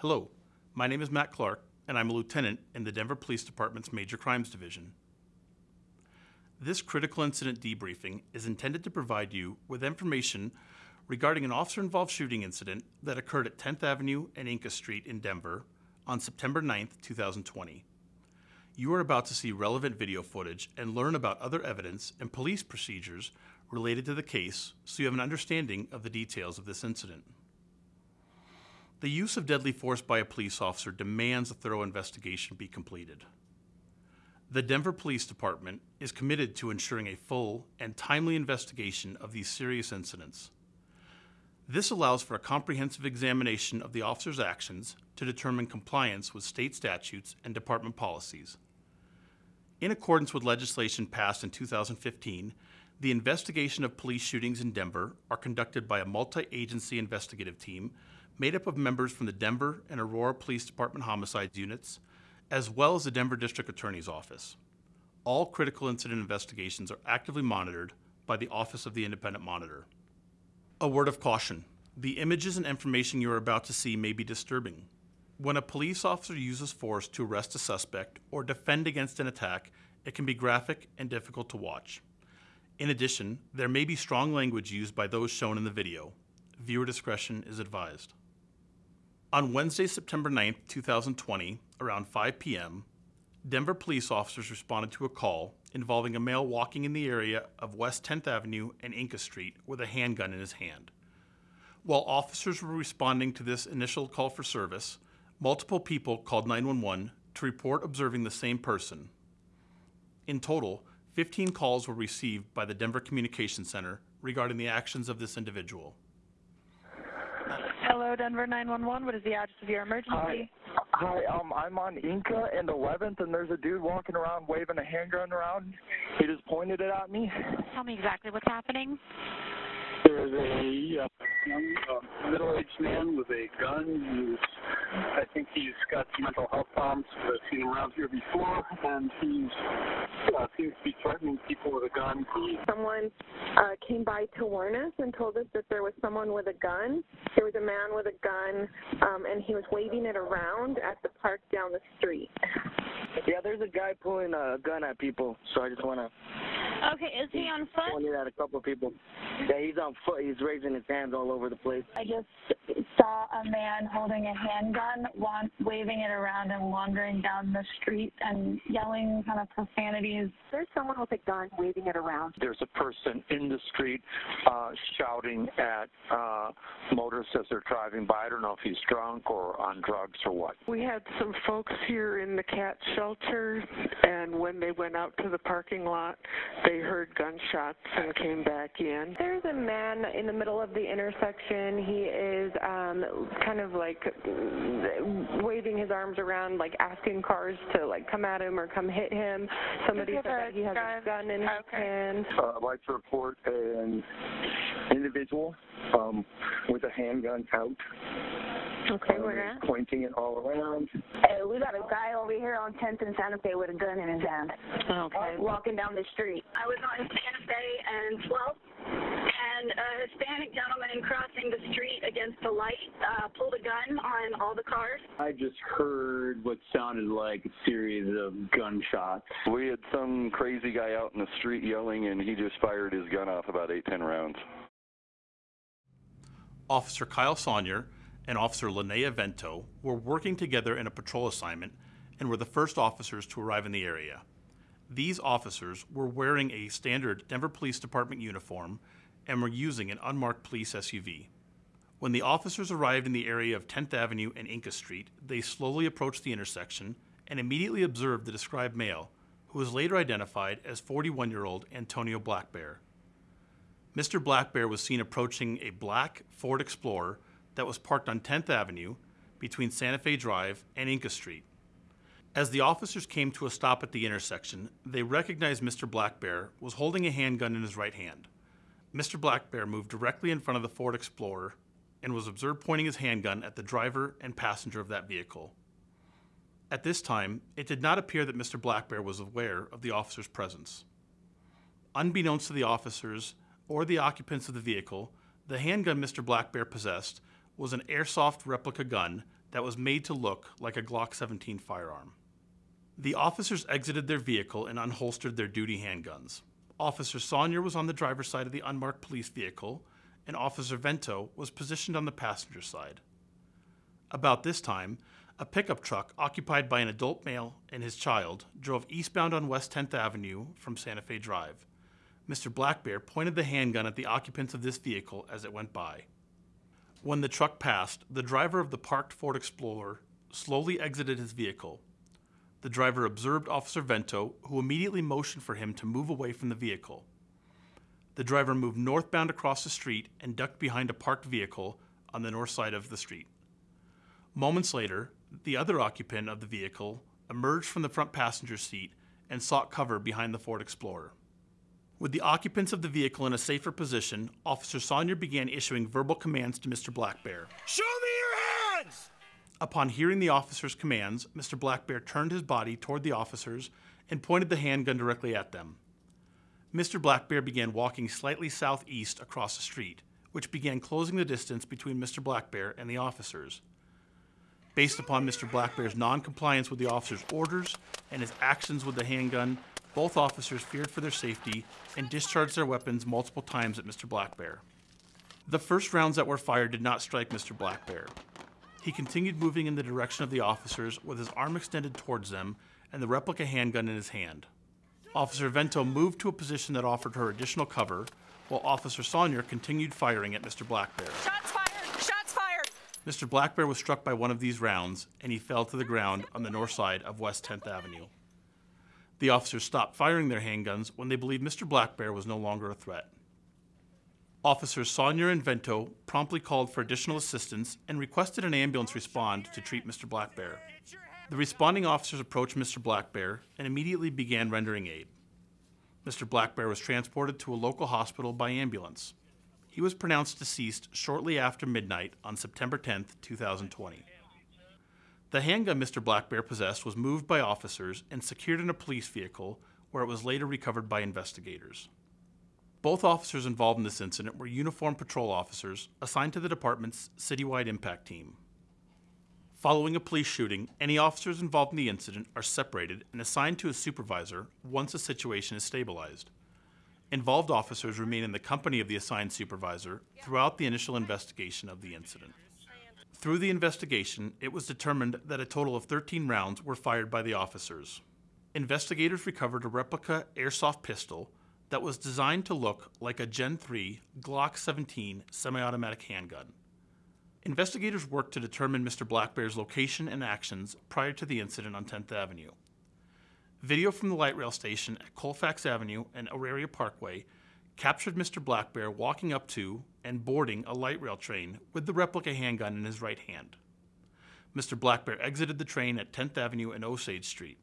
Hello, my name is Matt Clark, and I'm a lieutenant in the Denver Police Department's Major Crimes Division. This critical incident debriefing is intended to provide you with information regarding an officer involved shooting incident that occurred at 10th Avenue and Inca Street in Denver on September 9th, 2020. You are about to see relevant video footage and learn about other evidence and police procedures related to the case so you have an understanding of the details of this incident. The use of deadly force by a police officer demands a thorough investigation be completed. The Denver Police Department is committed to ensuring a full and timely investigation of these serious incidents. This allows for a comprehensive examination of the officer's actions to determine compliance with state statutes and department policies. In accordance with legislation passed in 2015, the investigation of police shootings in Denver are conducted by a multi-agency investigative team made up of members from the Denver and Aurora Police Department homicides units, as well as the Denver District Attorney's Office. All critical incident investigations are actively monitored by the Office of the Independent Monitor. A word of caution. The images and information you are about to see may be disturbing. When a police officer uses force to arrest a suspect or defend against an attack, it can be graphic and difficult to watch. In addition, there may be strong language used by those shown in the video. Viewer discretion is advised. On Wednesday, September 9, 2020, around 5 p.m., Denver police officers responded to a call involving a male walking in the area of West 10th Avenue and Inca Street with a handgun in his hand. While officers were responding to this initial call for service, multiple people called 911 to report observing the same person. In total, 15 calls were received by the Denver Communication Center regarding the actions of this individual. Hello, Denver 911. What is the address of your emergency? Hi, um, I'm on Inca and 11th, and there's a dude walking around waving a handgun around. He just pointed it at me. Tell me exactly what's happening. There's a uh, young uh, middle-aged man with a gun who's, I think he's got some mental health problems. I've seen him around here before, and he's uh, seems to be threatening people with a gun. Someone uh, came by to warn us and told us that there was someone with a gun. There was a man with a gun, um, and he was waving it around at the park down the street. Yeah, there's a guy pulling a gun at people, so I just want to Okay, is he on foot? point it at a couple of people. Yeah, he's on foot. He's raising his hands all over the place. I just saw a man holding a handgun, waving it around and wandering down the street and yelling kind of profanities. There's someone with a gun waving it around. there's a person in the street uh, shouting at uh, motorists as they're driving by. I don't know if he's drunk or on drugs or what. We had some folks here in the cat shelter, and when they went out to the parking lot, they heard gunshots and came back in. There's a man in the middle of the intersection. He is um, kind of like mm, waving his arms around, like asking cars to like come at him or come hit him. Somebody Does said he that a he has a gun in his hand. Uh, I'd like to report an individual um, with a handgun out. Okay, um, where at? Pointing it all around. Hey, we got a guy over here on 10th and Santa Fe with a gun in his hand. Okay. Walking down the street. I was on Santa Fe and 12th, and a Hispanic gentleman crossing the street against the light uh, pulled a gun on all the cars. I just heard what sounded like a series of gunshots. We had some crazy guy out in the street yelling, and he just fired his gun off about eight, ten rounds. Officer Kyle Saunier and Officer Linnea Vento were working together in a patrol assignment and were the first officers to arrive in the area. These officers were wearing a standard Denver Police Department uniform and were using an unmarked police SUV. When the officers arrived in the area of 10th Avenue and Inca Street, they slowly approached the intersection and immediately observed the described male, who was later identified as 41 year old Antonio Blackbear. Mr. Blackbear was seen approaching a black Ford Explorer that was parked on 10th Avenue between Santa Fe Drive and Inca Street. As the officers came to a stop at the intersection, they recognized Mr. Blackbear was holding a handgun in his right hand. Mr. Blackbear moved directly in front of the Ford Explorer and was observed pointing his handgun at the driver and passenger of that vehicle. At this time, it did not appear that Mr. Blackbear was aware of the officer's presence. Unbeknownst to the officers or the occupants of the vehicle, the handgun Mr. Blackbear possessed was an airsoft replica gun that was made to look like a Glock 17 firearm. The officers exited their vehicle and unholstered their duty handguns. Officer Saunier was on the driver's side of the unmarked police vehicle, and Officer Vento was positioned on the passenger side. About this time, a pickup truck occupied by an adult male and his child drove eastbound on West 10th Avenue from Santa Fe Drive. Mr. Blackbear pointed the handgun at the occupants of this vehicle as it went by. When the truck passed, the driver of the parked Ford Explorer slowly exited his vehicle. The driver observed Officer Vento, who immediately motioned for him to move away from the vehicle. The driver moved northbound across the street and ducked behind a parked vehicle on the north side of the street. Moments later, the other occupant of the vehicle emerged from the front passenger seat and sought cover behind the Ford Explorer. With the occupants of the vehicle in a safer position, Officer Saunier began issuing verbal commands to Mr. Blackbear. Show me! Upon hearing the officer's commands, Mr. Blackbear turned his body toward the officers and pointed the handgun directly at them. Mr. Blackbear began walking slightly southeast across the street, which began closing the distance between Mr. Blackbear and the officers. Based upon Mr. Blackbear's noncompliance with the officer's orders and his actions with the handgun, both officers feared for their safety and discharged their weapons multiple times at Mr. Blackbear. The first rounds that were fired did not strike Mr. Blackbear. He continued moving in the direction of the officers with his arm extended towards them and the replica handgun in his hand. Officer Vento moved to a position that offered her additional cover, while Officer Saunier continued firing at Mr. Blackbear. Shots fired! Shots fired! Mr. Blackbear was struck by one of these rounds, and he fell to the ground on the north side of West 10th Avenue. The officers stopped firing their handguns when they believed Mr. Blackbear was no longer a threat. Officers Saunier and Vento promptly called for additional assistance and requested an ambulance respond to treat Mr. Blackbear. The responding officers approached Mr. Blackbear and immediately began rendering aid. Mr. Blackbear was transported to a local hospital by ambulance. He was pronounced deceased shortly after midnight on September 10, 2020. The handgun Mr. Blackbear possessed was moved by officers and secured in a police vehicle where it was later recovered by investigators. Both officers involved in this incident were uniformed patrol officers assigned to the department's citywide impact team. Following a police shooting, any officers involved in the incident are separated and assigned to a supervisor once the situation is stabilized. Involved officers remain in the company of the assigned supervisor throughout the initial investigation of the incident. Through the investigation, it was determined that a total of 13 rounds were fired by the officers. Investigators recovered a replica airsoft pistol that was designed to look like a Gen 3 Glock 17 semi automatic handgun. Investigators worked to determine Mr. Blackbear's location and actions prior to the incident on 10th Avenue. Video from the light rail station at Colfax Avenue and Auraria Parkway captured Mr. Blackbear walking up to and boarding a light rail train with the replica handgun in his right hand. Mr. Blackbear exited the train at 10th Avenue and Osage Street.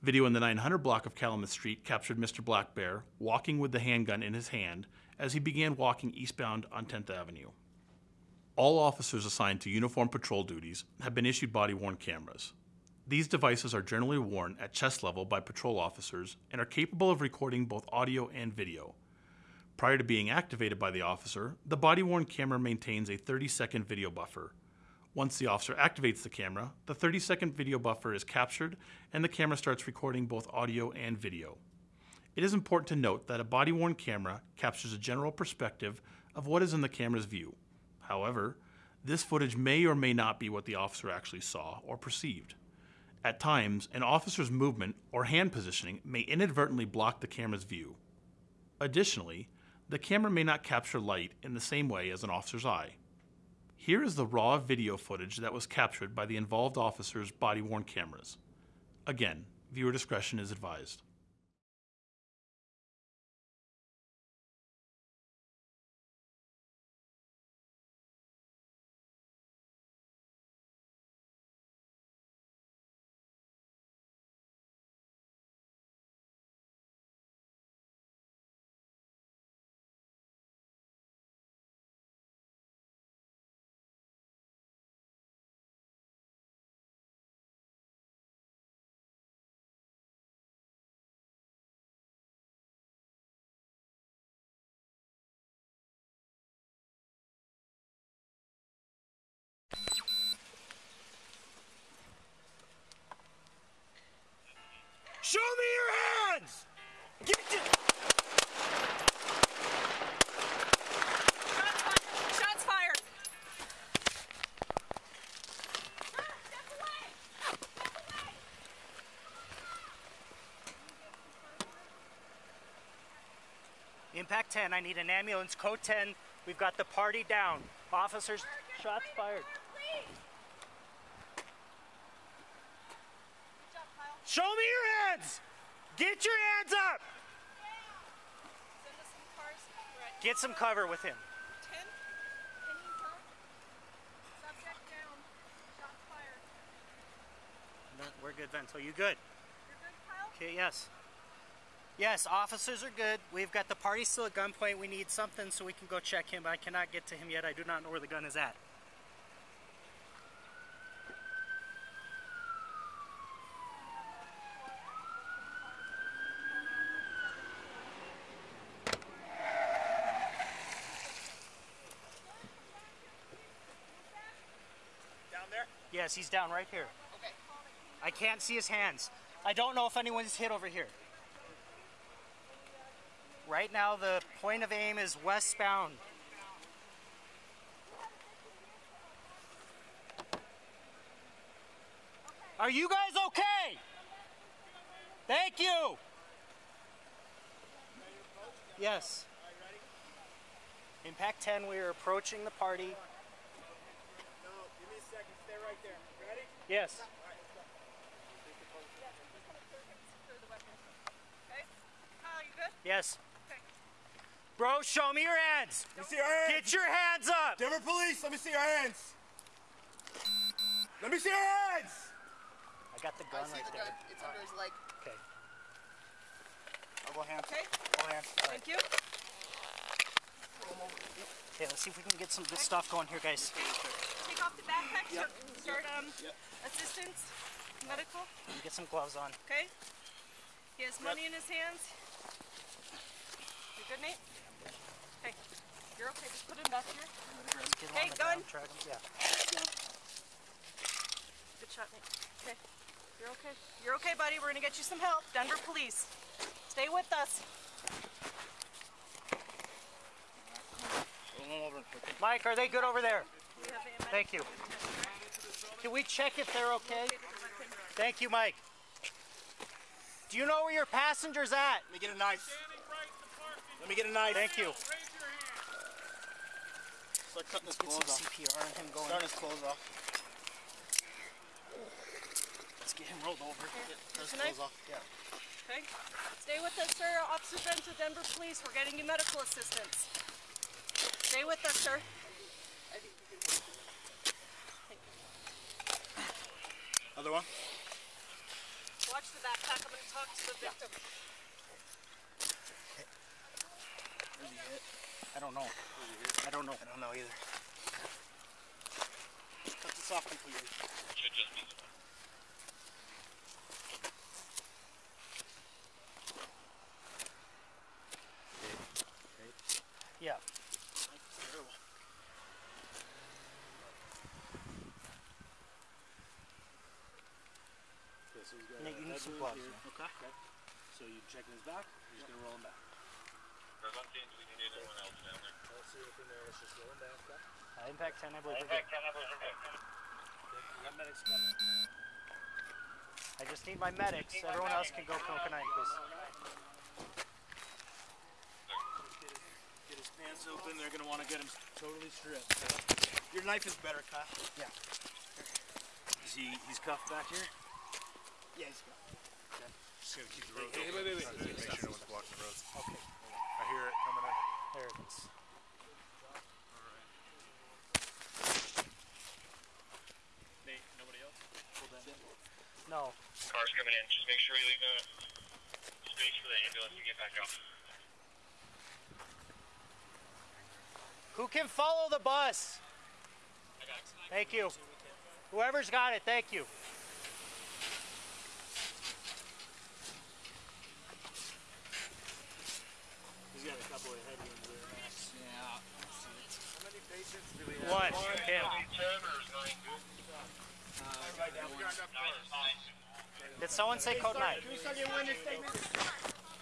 Video in the 900 block of Kalamath Street captured Mr. Blackbear walking with the handgun in his hand as he began walking eastbound on 10th Avenue. All officers assigned to uniform patrol duties have been issued body worn cameras. These devices are generally worn at chest level by patrol officers and are capable of recording both audio and video. Prior to being activated by the officer, the body worn camera maintains a 30 second video buffer. Once the officer activates the camera, the 30 second video buffer is captured and the camera starts recording both audio and video. It is important to note that a body worn camera captures a general perspective of what is in the camera's view. However, this footage may or may not be what the officer actually saw or perceived. At times, an officer's movement or hand positioning may inadvertently block the camera's view. Additionally, the camera may not capture light in the same way as an officer's eye. Here is the raw video footage that was captured by the involved officer's body worn cameras. Again, viewer discretion is advised. Show me your hands! Get. Shots fired. Shots fired. Impact 10, I need an ambulance. Code 10, we've got the party down. Officers, shots fired. Show me your hands! Get your hands up! Get some cover with him. We're good, Vento. You good? Okay, yes. Yes, officers are good. We've got the party still at gunpoint. We need something so we can go check him. But I cannot get to him yet. I do not know where the gun is at. Yes, he's down right here. Okay. I can't see his hands. I don't know if anyone's hit over here. Right now, the point of aim is westbound. Are you guys okay? Thank you. Yes. Impact 10, we are approaching the party. No, give me a second. Stay right there. Ready? Yes. Okay. Kyle, you good? Yes. Okay. Bro, show me your hands. Let me see your hands. Get your hands up. Denver police, let me see your hands. Let me see your hands. I got the gun right there. It's under his leg. Okay. I'll go hands. Okay. Go hands. Thank you. Okay, let's see if we can get some good stuff going here, guys. Take off the backpack. Start, start um, assistance, medical. Get some gloves on. Okay. He has money in his hands. You good, Nate? Hey, you're okay. Just put him back here. Get Okay, on gun. track him. Yeah. Good shot, Nate. Okay. You're okay. You're okay, buddy. We're gonna get you some help. Denver police. Stay with us. Mike, are they good over there? We have AMS. Thank you. Can we check if they're okay? Thank you, Mike. Do you know where your passenger's at? Let me get a knife. Let me get a knife. Thank you. Start cutting his Get some clothes off. CPR on him going. Start his clothes off. Let's get him rolled over. Start his clothes off. Yeah. Okay. Stay with us, sir. Officer Benson, Denver Police. We're getting you medical assistance. Stay with us, sir. Other one. Watch the backpack. I'm going to talk to the victim. I don't know. I don't know. I don't know either. Cut this off completely. Yeah. Okay, so he's got Nate, a you need head some wound gloves, here. man. Okay. okay. So you checking his back? You're just gonna roll him back. Let's see if in there. Let's just roll him back. Okay. Uh, impact 10, I believe. we're good. We got medics coming. I just need my medics. Need Everyone my else medic. can go Coconine, please. Get his, get his pants open. They're gonna want to get him totally stripped. Your knife is better, Kyle. Yeah. Is he? He's cuffed back here. Yeah, he's cuffed. Just gonna keep the roads Hey, open. wait, wait, wait. Make sure no one's blocking the roads. Okay. I hear it coming in. There it is. Nate, nobody else? No. Cars coming in. Just make sure you leave a space for the ambulance to get back up. Who can follow the bus? Thank you. Whoever's got it, thank you. He's got a couple of head wounds there. Yeah. How many patients do we have? One. Him. Did someone say code 9? Can we start getting witness statements?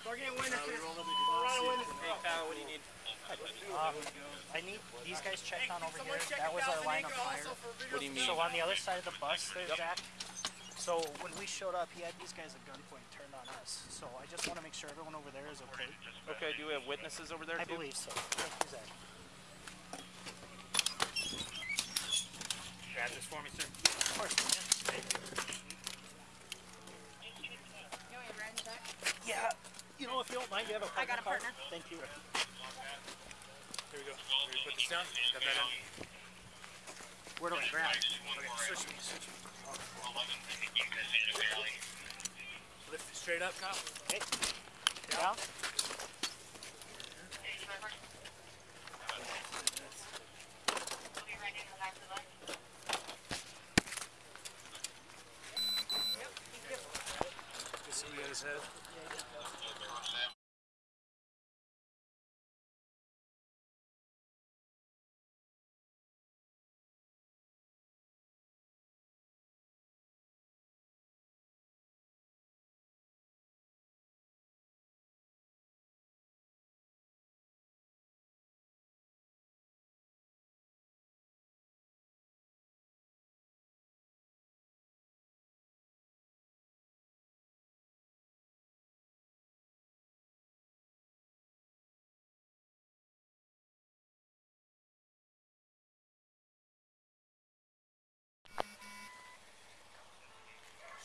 Start getting witnesses. Roll up Roll the witnesses. Hey, Kyle, what do you need? Um, I need these guys checked on over here. That was our line of fire. What do you mean? So on the other side of the bus, there's Jack. So when we showed up, he had these guys at gunpoint turned on on us. So I just want to make sure everyone over there is okay. Okay, do we have witnesses over there I too? believe so. Thank you, Zach. Grab this for me, sir. Of course. Yeah. You know, if you don't mind, you have a I got a card? partner. Thank you. Here we go. Here, you put this down. Got that in. Where do I grab? Okay, switch me, switch me. Lift it straight up, Kyle. Okay. Yeah. Good seeing you guys head.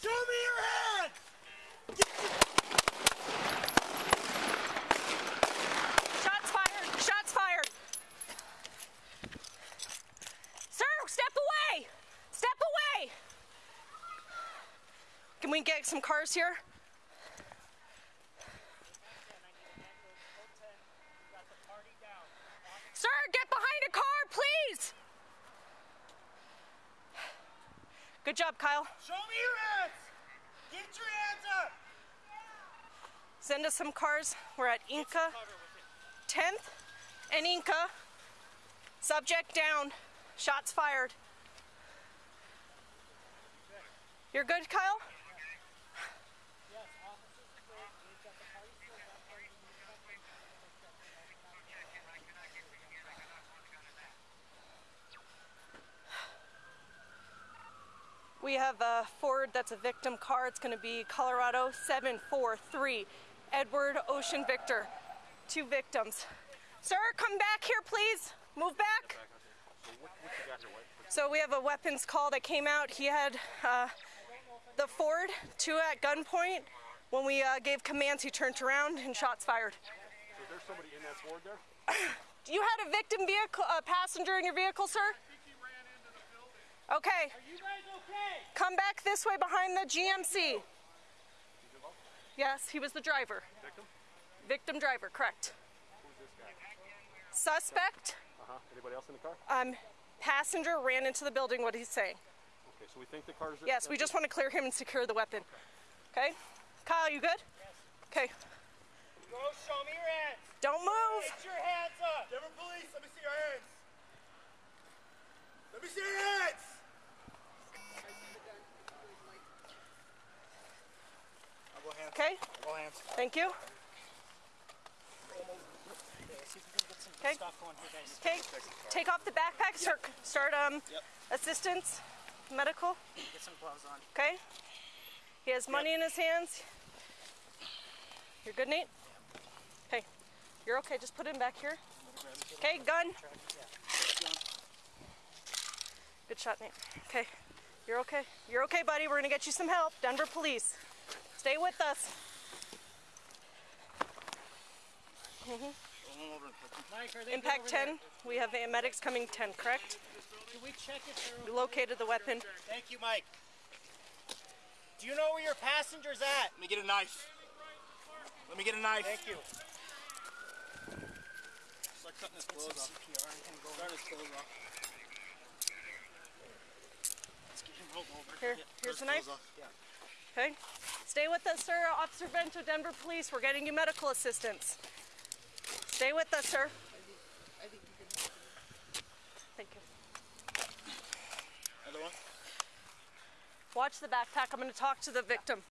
Show me your hand! Shots fired! Shots fired! Sir, step away! Step away! Can we get some cars here? Sir, get behind a car, please! Good job, Kyle. Show me your hands! Get your hands up! Send us some cars. We're at Inca 10th and Inca. Subject down. Shots fired. You're good, Kyle? We have a Ford that's a victim car. It's going to be Colorado 743 Edward Ocean Victor. Two victims. Sir, come back here, please. Move back. So we have a weapons call that came out. He had uh, the Ford, two at gunpoint. When we uh, gave commands, he turned around and shots fired. Is there somebody in that Ford there? You had a victim vehicle, a passenger in your vehicle, sir? Okay. Are you guys okay? Come back this way behind the GMC. Yes, he was the driver. Victim? Victim driver, correct. Who's this guy? Suspect, Uh huh. Anybody else in the car? um, passenger ran into the building, what he's saying. Okay, so we think the car's. Yes, we just want to clear him and secure the weapon. Okay? Kyle, you good? Yes. Okay. Go show me your hands! Don't move. Get your hands up! Denver police, let me see your hands! Let me see your hands! I'll go hands. Okay? Thank you. Okay. Stuff going here, guys. Okay. Take off the backpack. Start, start um, assistance, medical. Get some gloves on. Okay. He has money in his hands. You're good, Nate? Okay. You're okay. Just put him back here. Okay, gun. Good shot, Nate. Okay. You're okay. You're okay, buddy. We're gonna get you some help. Denver police. Stay with us. Mike, are they good Impact 10. there? We have the medics coming 10, correct? Can we check if they're located the weapon. Thank you, Mike. Do you know where your passenger's at? Let me get a knife. Let me get a knife. Thank you. Start cutting his clothes off. Start his clothes off. Let's get him rolled over. Here, here's the knife. Yeah. Okay. Stay with us, sir. Officer Vento, Denver Police. We're getting you medical assistance. Stay with us, sir. Thank you. Other one? Watch the backpack. I'm going to talk to the victim.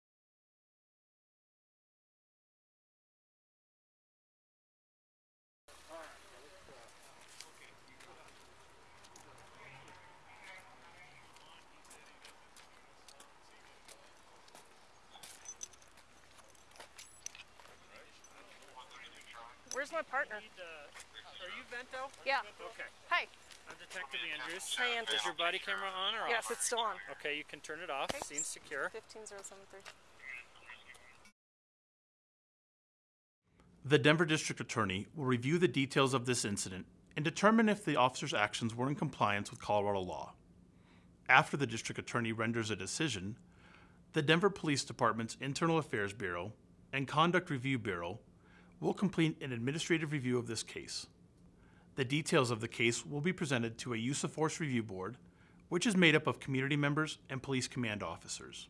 My partner? Uh, are you Vento? Yeah. Okay. Hi. I'm Detective Andrews. Hi, Andrews. Is your body camera on or off? Yes, it's still on. Okay, you can turn it off. Okay. Seems secure. 15073. The Denver District Attorney will review the details of this incident and determine if the officer's actions were in compliance with Colorado law. After the District Attorney renders a decision, the Denver Police Department's Internal Affairs Bureau and Conduct Review Bureau will complete an administrative review of this case. The details of the case will be presented to a Use of Force Review Board, which is made up of community members and police command officers.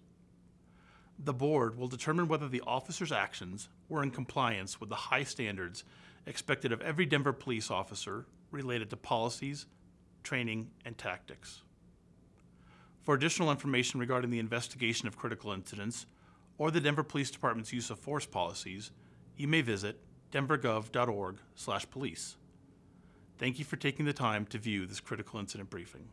The board will determine whether the officer's actions were in compliance with the high standards expected of every Denver police officer related to policies, training, and tactics. For additional information regarding the investigation of critical incidents or the Denver Police Department's use of force policies, you may visit denvergov.org/police. Thank you for taking the time to view this critical incident briefing.